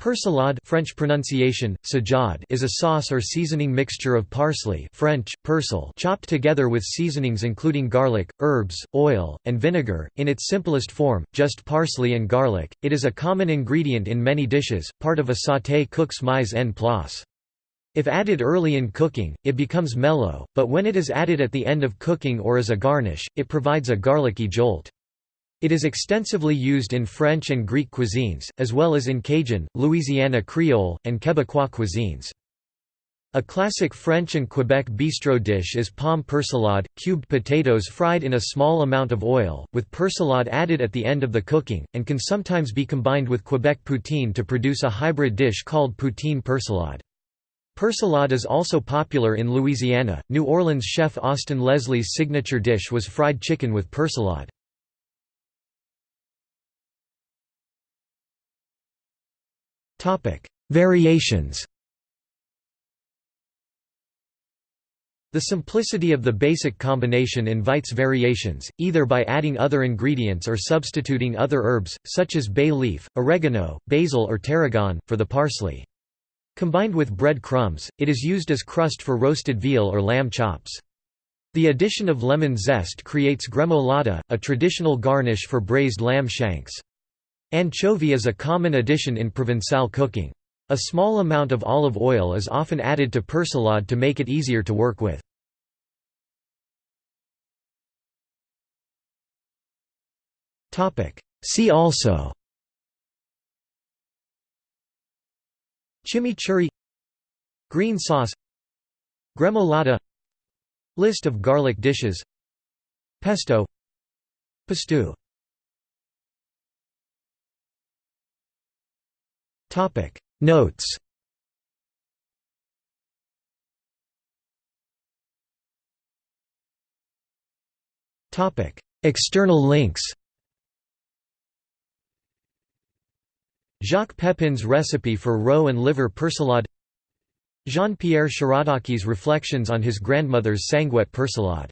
Persillade French pronunciation, is a sauce or seasoning mixture of parsley French, persil chopped together with seasonings including garlic, herbs, oil, and vinegar. In its simplest form, just parsley and garlic, it is a common ingredient in many dishes, part of a sauté cook's mise en place. If added early in cooking, it becomes mellow, but when it is added at the end of cooking or as a garnish, it provides a garlicky jolt. It is extensively used in French and Greek cuisines, as well as in Cajun, Louisiana Creole, and Quebecois cuisines. A classic French and Quebec bistro dish is pomme persillade, cubed potatoes fried in a small amount of oil, with persillade added at the end of the cooking, and can sometimes be combined with Quebec poutine to produce a hybrid dish called poutine persillade. Persillade is also popular in Louisiana. New Orleans chef Austin Leslie's signature dish was fried chicken with persillade. Variations The simplicity of the basic combination invites variations, either by adding other ingredients or substituting other herbs, such as bay leaf, oregano, basil or tarragon, for the parsley. Combined with bread crumbs, it is used as crust for roasted veal or lamb chops. The addition of lemon zest creates gremolata, a traditional garnish for braised lamb shanks. Anchovy is a common addition in Provençal cooking. A small amount of olive oil is often added to persillade to make it easier to work with. See also Chimichurri Green sauce Gremolata List of garlic dishes Pesto Pistou Topic. Notes. Topic. External links. Jacques Pepin's recipe for roe and liver persillade. Jean-Pierre Shirataki reflections on his grandmother's sanguette persillade